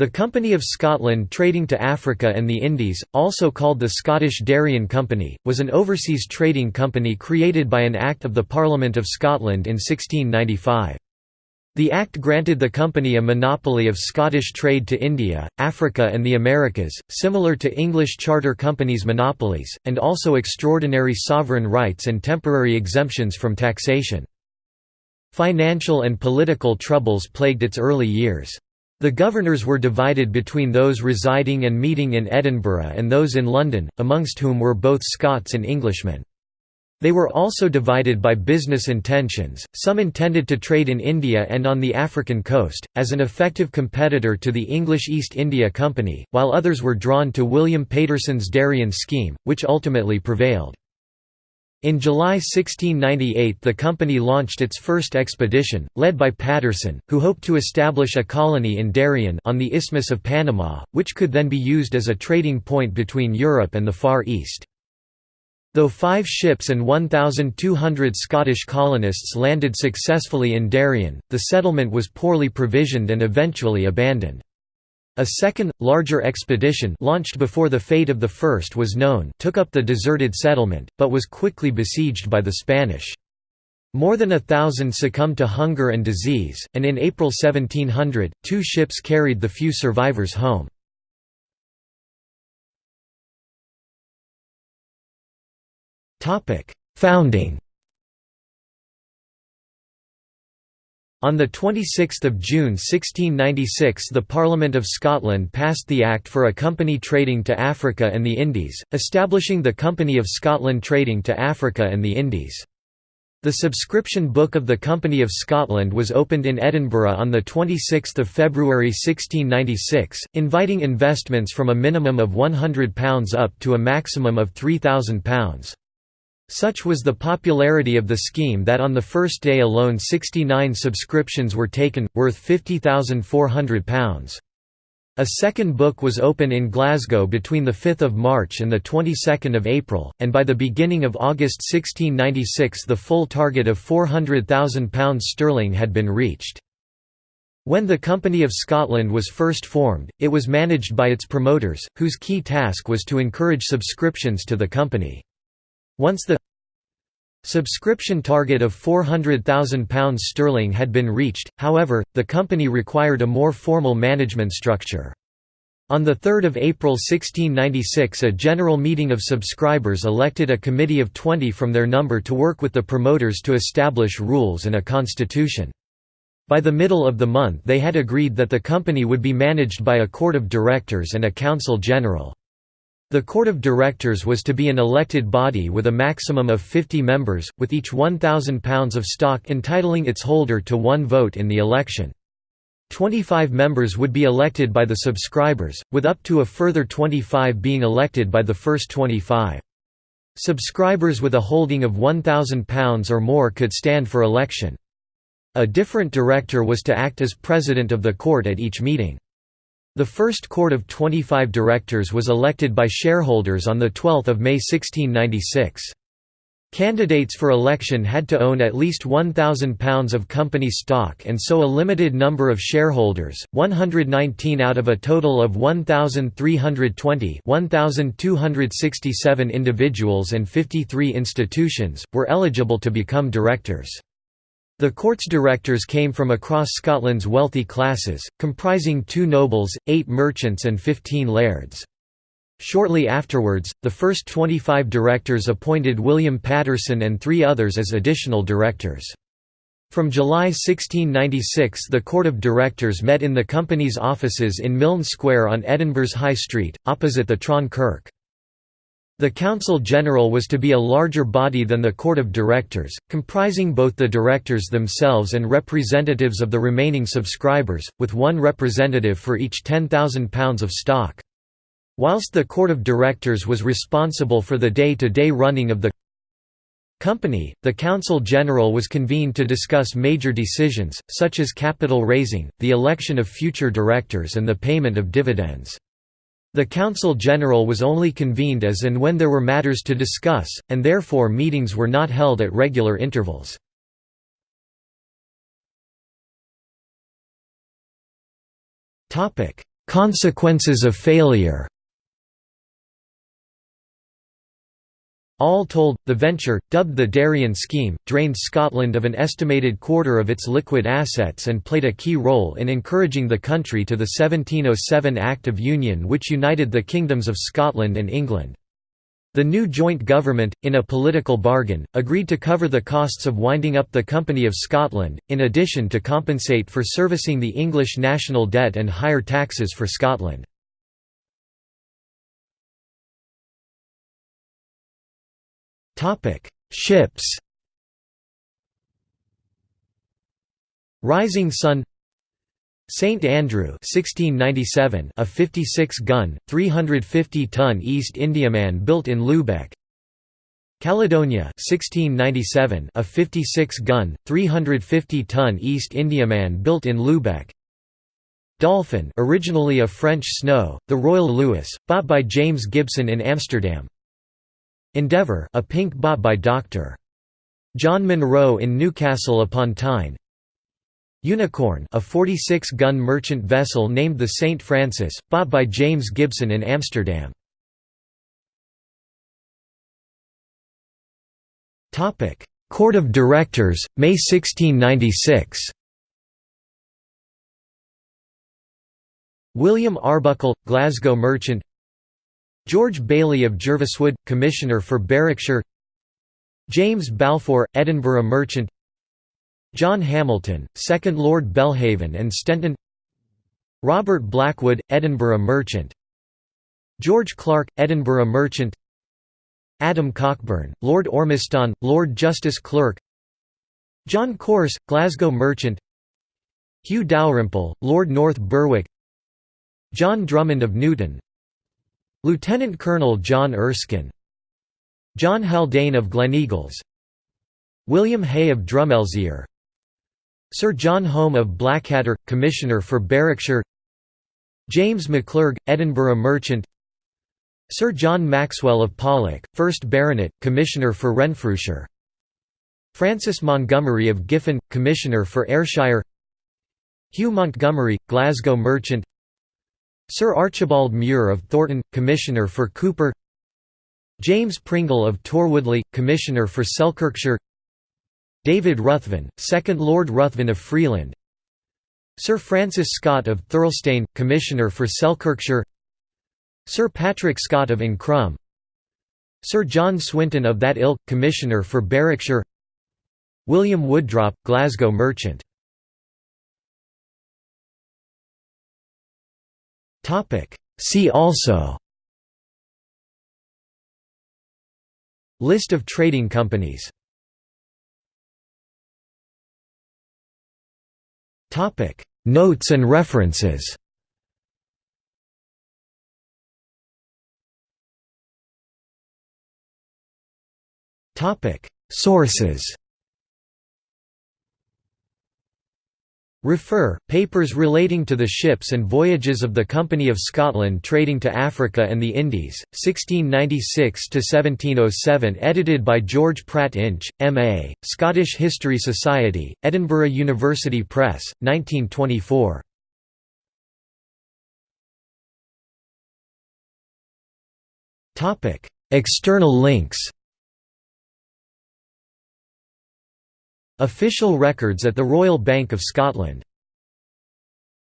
The Company of Scotland trading to Africa and the Indies, also called the Scottish Darien Company, was an overseas trading company created by an Act of the Parliament of Scotland in 1695. The Act granted the company a monopoly of Scottish trade to India, Africa and the Americas, similar to English charter companies' monopolies, and also extraordinary sovereign rights and temporary exemptions from taxation. Financial and political troubles plagued its early years. The governors were divided between those residing and meeting in Edinburgh and those in London, amongst whom were both Scots and Englishmen. They were also divided by business intentions, some intended to trade in India and on the African coast, as an effective competitor to the English East India Company, while others were drawn to William Paterson's Darien scheme, which ultimately prevailed. In July 1698 the company launched its first expedition, led by Paterson, who hoped to establish a colony in Darien on the Isthmus of Panama, which could then be used as a trading point between Europe and the Far East. Though five ships and 1,200 Scottish colonists landed successfully in Darien, the settlement was poorly provisioned and eventually abandoned. A second, larger expedition launched before the fate of the first was known took up the deserted settlement, but was quickly besieged by the Spanish. More than a thousand succumbed to hunger and disease, and in April 1700, two ships carried the few survivors home. Founding On 26 June 1696 the Parliament of Scotland passed the Act for a company trading to Africa and the Indies, establishing the Company of Scotland trading to Africa and the Indies. The subscription book of the Company of Scotland was opened in Edinburgh on 26 February 1696, inviting investments from a minimum of £100 up to a maximum of £3,000. Such was the popularity of the scheme that on the first day alone 69 subscriptions were taken, worth £50,400. A second book was open in Glasgow between 5 March and 22 April, and by the beginning of August 1696 the full target of £400,000 sterling had been reached. When the Company of Scotland was first formed, it was managed by its promoters, whose key task was to encourage subscriptions to the company. Once the subscription target of £400,000 sterling had been reached, however, the company required a more formal management structure. On 3 April 1696 a general meeting of subscribers elected a committee of 20 from their number to work with the promoters to establish rules and a constitution. By the middle of the month they had agreed that the company would be managed by a court of directors and a council general. The Court of Directors was to be an elected body with a maximum of 50 members, with each £1,000 of stock entitling its holder to one vote in the election. 25 members would be elected by the subscribers, with up to a further 25 being elected by the first 25. Subscribers with a holding of £1,000 or more could stand for election. A different director was to act as president of the court at each meeting. The first court of 25 directors was elected by shareholders on 12 May 1696. Candidates for election had to own at least £1,000 of company stock and so a limited number of shareholders, 119 out of a total of 1,320 1,267 individuals and 53 institutions, were eligible to become directors. The court's directors came from across Scotland's wealthy classes, comprising two nobles, eight merchants and fifteen lairds. Shortly afterwards, the first 25 directors appointed William Paterson and three others as additional directors. From July 1696 the Court of Directors met in the company's offices in Milne Square on Edinburgh's High Street, opposite the Tron Kirk. The Council General was to be a larger body than the Court of Directors, comprising both the directors themselves and representatives of the remaining subscribers, with one representative for each £10,000 of stock. Whilst the Court of Directors was responsible for the day-to-day -day running of the company, the Council General was convened to discuss major decisions, such as capital raising, the election of future directors and the payment of dividends. The Council General was only convened as and when there were matters to discuss, and therefore meetings were not held at regular intervals. Consequences of failure All told, the venture, dubbed the Darien Scheme, drained Scotland of an estimated quarter of its liquid assets and played a key role in encouraging the country to the 1707 Act of Union which united the kingdoms of Scotland and England. The new joint government, in a political bargain, agreed to cover the costs of winding up the Company of Scotland, in addition to compensate for servicing the English national debt and higher taxes for Scotland. Ships Rising Sun St Andrew 1697 a 56-gun 350-ton East Indiaman built in Lubeck. Caledonia 1697 a 56-gun 350-ton East Indiaman built in Lubeck. Dolphin originally a French snow the Royal Louis bought by James Gibson in Amsterdam Endeavour a pink bought by Dr. John Monroe in Newcastle upon Tyne Unicorn a 46-gun merchant vessel named the St. Francis, bought by James Gibson in Amsterdam. Court of Directors, May 1696 William Arbuckle, Glasgow merchant George Baillie of Jerviswood, Commissioner for Berwickshire James Balfour, Edinburgh merchant John Hamilton, 2nd Lord Belhaven and Stenton Robert Blackwood, Edinburgh merchant George Clark, Edinburgh merchant Adam Cockburn, Lord Ormiston, Lord Justice Clerk John Corse, Glasgow merchant Hugh Dalrymple, Lord North Berwick John Drummond of Newton Lieutenant Colonel John Erskine John Haldane of Gleneagles William Hay of Drummelzier Sir John Home of Blackadder, Commissioner for Berwickshire James McClurg, Edinburgh merchant Sir John Maxwell of Pollok, 1st Baronet, Commissioner for Renfrewshire Francis Montgomery of Giffen, Commissioner for Ayrshire Hugh Montgomery, Glasgow merchant Sir Archibald Muir of Thornton, Commissioner for Cupar James Pringle of Torwoodlee, Commissioner for Selkirkshire David Ruthven, 2nd Lord Ruthven of Freeland Sir Francis Scott of Thirlestane, Commissioner for Selkirkshire Sir Patrick Scott of Ancrum Sir John Swinton of that ilk, Commissioner for Berwickshire William Woodrop, Glasgow merchant See also. List of trading companies. Notes and references. Sources Refer, papers relating to the ships and voyages of the Company of Scotland trading to Africa and the Indies, 1696–1707 edited by George Pratt Insh, M.A., Scottish History Society, Edinburgh University Press, 1924. External links Official records at the Royal Bank of Scotland